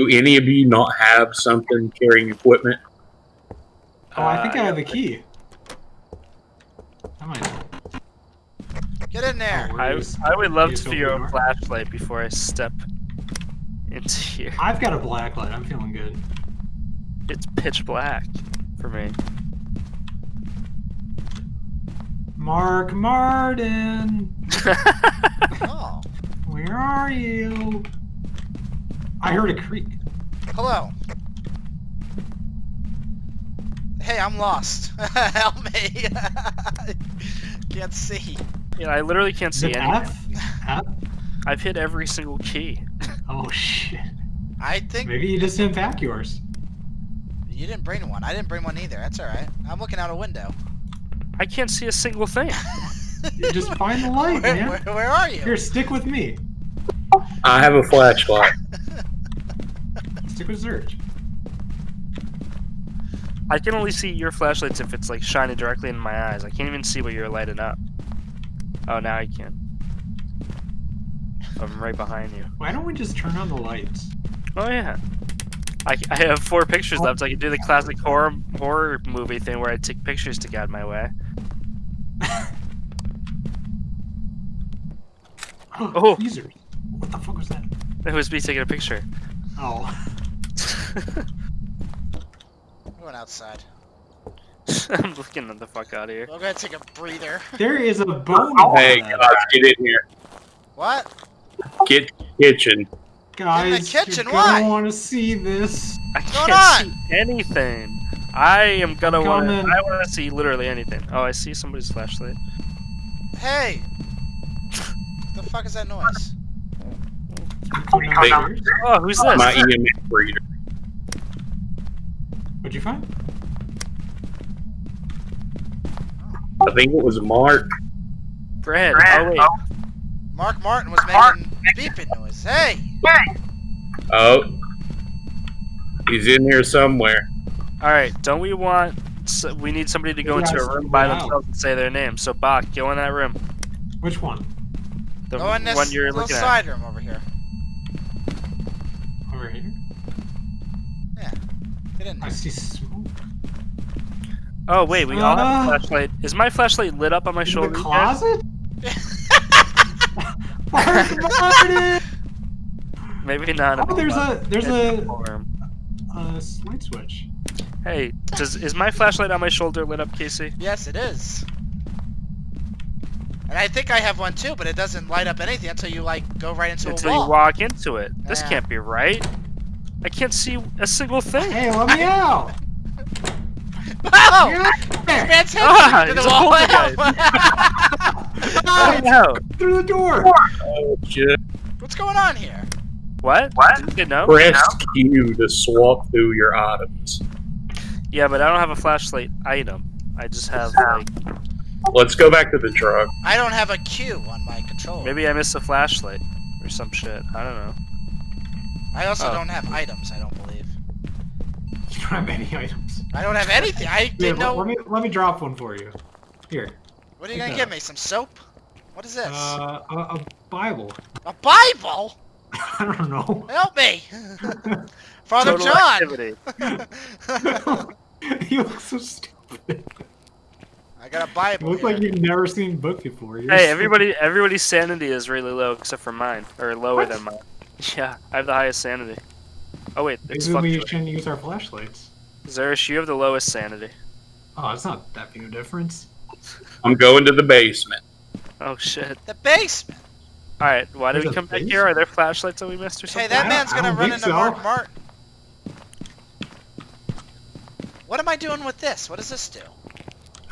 Do any of you not have something carrying equipment? Oh, I think Uh, I have a key. I might. Get in there. Oh, I, Where's- I would love to the feel a flashlight before I step into here. I've got a black light. I'm feeling good. It's pitch black for me. Mark Martin, Oh, where are you? I heard a creak. hello. Hey, I'm lost. Help me. Can't see. yeah, I literally can't see it anything. F? F? I've hit every single key. Oh shit. I think Maybe you just didn't pack yours. you didn't bring one. I didn't bring one either. That's all right. I'm looking out a window. I can't see a single thing. You just find the light, Where, man. where, where are you? Here, stick with me. I have a flashlight. Stick with Zurch. I can only see your flashlights if it's like shining directly in my eyes. I can't even see what you're lighting up. Oh, now I can. I'm right behind you. Why don't we just turn on the lights? Oh yeah. I, I have four pictures left. I can do the classic horror horror movie thing where I take pictures to get my way. Oh. oh. Tweezers. What the fuck was that? It was me taking a picture. Oh. I'm going outside. I'm looking at the fuck out of here. I'm gonna take a breather. There is a bone. Oh, hey in that. guys, get in here. What? Get to the kitchen. Guys, kitchen, you're why? gonna want to see this. I going can't on? see anything. I am gonna want. to. I want to see literally anything. Oh, I see somebody's flashlight. Hey! What the fuck is that noise? You coming Oh, who's this? My EMF reader. What'd you find? I think it was Mark. Brad. Oh wait. Mark Martin was making beeping noise. Hey! Oh. He's in here somewhere. All right. Don't we want? So we need somebody to go into a room by wow. themselves and say their name. So Bach, go in that room. Which one? The Go in this one you're little looking at. side room over here. Over here? Get in I see smoke. Oh wait, we all have Uh, a flashlight. Is my flashlight lit up on my In shoulder? the yet? closet? Mark Martin! Maybe not. Oh, there's a there's a, the a light switch. Hey, does is my flashlight on my shoulder lit up, Casey? Yes, it is. And I think I have one too, but it doesn't light up anything until you like go right into Until a you walk into it. This Yeah. can't be right. I can't see a single thing. Hey, let me out! Oh! Get there! Man's head Ah, to the wall. poltergeist. Out! no. Through the door! Oh shit. What's going on here? What? What? You know? Press Q to swap through your items. Yeah, but I don't have a flashlight item. I just have like Let's go back to the truck. I don't have a Q on my controller. maybe I missed a flashlight or some shit. I don't know. I also Oh. don't have items. I don't believe. You don't have any items. I don't have anything. I Here, didn't let, know. let me let me drop one for you. Here. What are you gonna give me? Some soap? What is this? Uh, a, a Bible. a Bible? I don't know. Help me, Father Total John. you look so stupid. I got a You Bible. look like you've never seen a book before. You're Hey, so- everybody! Everybody's sanity is really low except for mine, or lower What? than mine. Yeah, I have the highest sanity. Oh wait, it's Maybe we fluctuating. shouldn't use our flashlights. Zeresh, you have the lowest sanity. Oh, it's not that big of a difference. I'm going to the basement. Oh shit! the basement. All right, why did There's we a come back here? Are there flashlights that we missed or something? Hey, that man's gonna run think into so. Mark Martin. What am I doing with this? What does this do?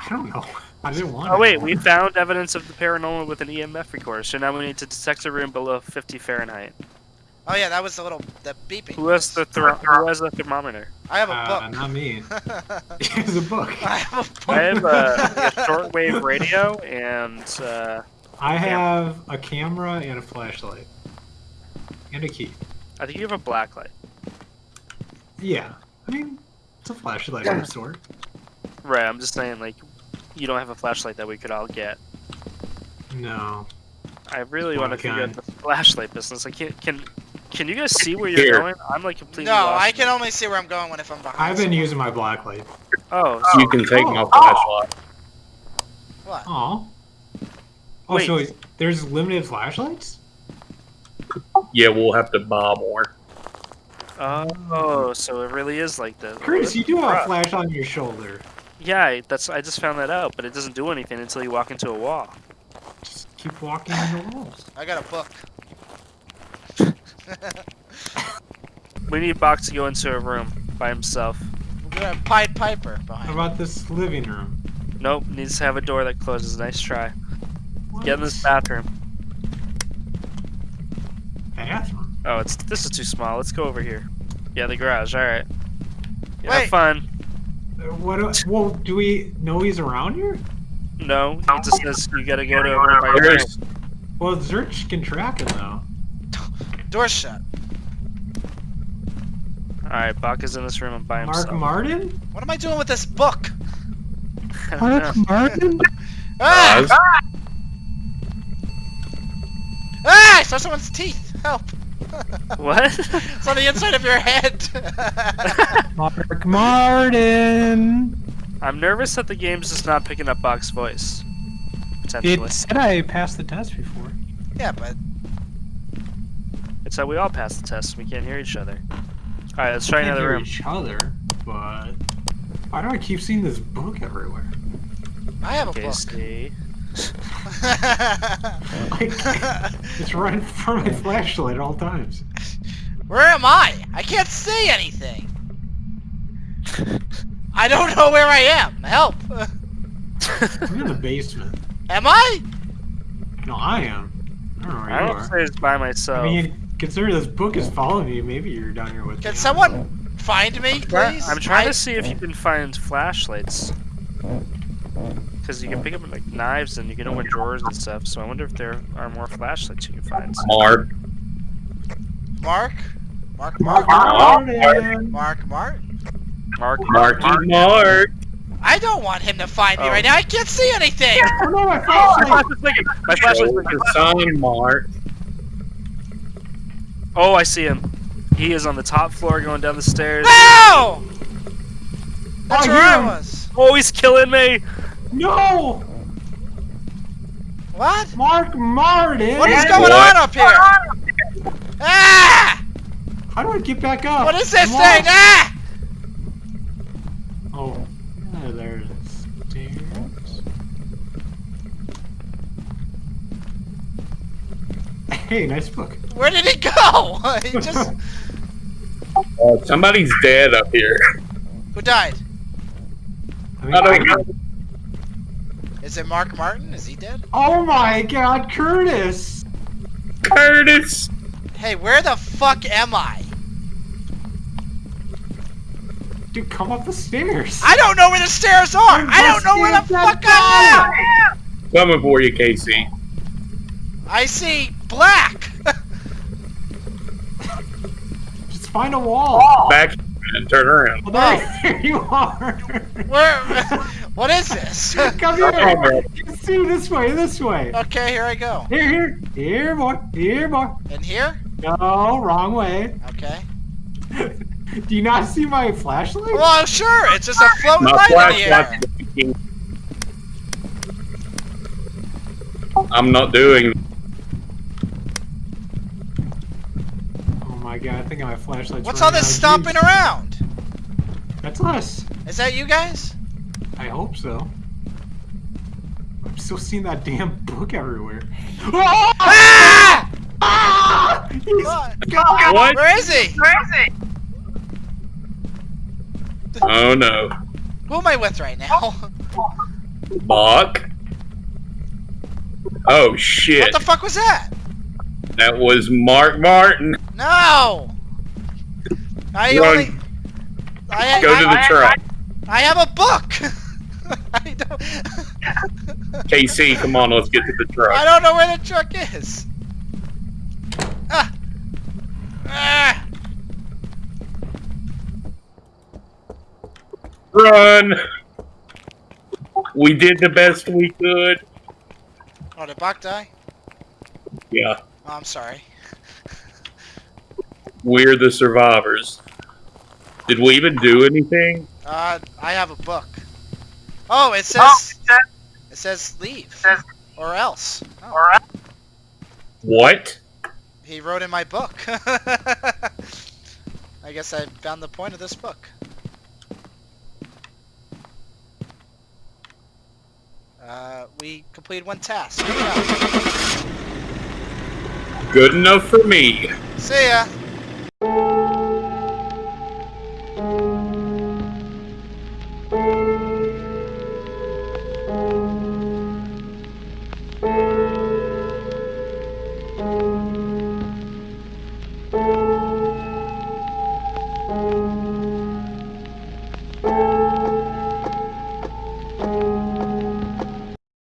I don't know. I didn't want Oh it. wait, we found evidence of the paranormal with an EMF recorder, so now we need to detect a room below 50 Fahrenheit. Oh yeah, that was the little the beeping. Who has the thro- who has the thermometer? I have a Uh, book. not me. It's a book. I have a book. I have a, a shortwave radio and uh, I have a camera and a flashlight. And a key. I think you have a black light. Yeah. I mean, it's a flashlight of some sort. Right, I'm just saying like you don't have a flashlight that we could all get. No. I really want to I figure out the flashlight business. I can't can Can you guys see where you're Here. going? I'm like completely No, lost. I can only see where I'm going when if I'm behind. I've been someone. using my black light. Oh, You can take oh, my Oh. flashlight. What? Oh. Oh, Wait. so there's limited flashlights? Yeah, we'll have to buy more. oh, so it really is like this. Curtis, you do have a flash on your shoulder. Yeah, I- that's I just found that out, but it doesn't do anything until you walk into a wall. Just keep walking in the walls. I got a book. We need Box to go into a room by himself. We got a Pied Piper How behind. me. about this living room? Nope, needs to have a door that closes. Nice try. What? Get in this bathroom. bathroom. Oh, it's this is too small. Let's go over here. Yeah, the garage. All right. Yeah, Wait. have fun. Uh, What? do- Well, do we know he's around here? No, he just says you gotta go to a room by yourself. Well, Zerch can track him though. Door shut. All right, Bach is in this room and by Mark himself. Mark Martin? What am I doing with this book? Mark don't. Martin? Ah! Oz. Ah! I saw someone's teeth. Help! What? it's on the inside of your head. Mark Martin. I'm nervous that the game's just not picking up Bach's voice. It said I passed the test before. yeah, but It's how we all pass the test. We can't hear each other. All right, let's try Can't another hear room. each other, but why do I keep seeing this book everywhere? I have a Okay, book. see. It's right in front of my flashlight at all times. Where am I? I can't see anything. I don't know where I am. Help! I'm in the basement. Am I? No, I am. I don't know where I you don't are. say it's by myself. I mean, considering this book is following you, maybe you're down here with Can me. someone find me, please? I'm trying I- to see if you can find flashlights. Because you can pick up like knives and you can open drawers and stuff. So I wonder if there are more flashlights you can find. Mark. Mark? Mark, Mark Mark, Martin! Mark, Mark. Mark, Marky Mark. I don't want him to find me Oh. right now. I can't see anything. Oh no, my My flashlight! flashlight's blinking! My flashlight's Show blinking! the sun, Mark. Oh, I see him. He is on the top floor going down the stairs. No! That's Oh, where I was. Oh, he's killing me! No! What? Mark Martin! What is going What? on up here? Ah! How do I get back up? What is this I'm thing? Ah! Oh, yeah, there's stairs. Hey, nice book. Where did he go? he just Uh, somebody's dead up here. who died? I mean, I don't know. Is it Mark Martin? Is he dead? Oh my god, Curtis! Curtis. Hey, where the fuck am I? Dude, come up the stairs. I don't know where the stairs are. I don't know where the fuck I am. Coming for you, Casey. I see black. Just find a wall. Back and turn around. Oh, there, there you are. Where? What is this? Come here. See this way, this way. Okay, here I go. Here, here, here, boy, here, boy. In here? No, wrong way. Okay. Do you not see my flashlight? Well, sure. It's just a floating My light in the air. flashlight's blinking. I'm not doing. Oh my god, I think my flashlight's What's all this out stomping juice. around? That's us. Is that you guys? I hope so. I'm still seeing that damn book everywhere. Oh! Ah! Ah! He's What? gone! What? Where is he? Oh no. Who am I with right now? Bach. Oh shit. What the fuck was that? That was Mark Martin. No. I Run. only. I, Go to I, the truck. I have a book. I don't. Casey, come on, let's get to the truck. I don't know where the truck is. Ah. Ah. Run! We did the best we could. Oh, did Bach die? Yeah. Oh, I'm sorry. We're the survivors. Did we even do anything? Uh, I have a book. Oh, it says. it says leave. Says, or else. Oh, What? he wrote in my book. I guess I found the point of this book. Uh, we completed one task. Good enough for me. See ya.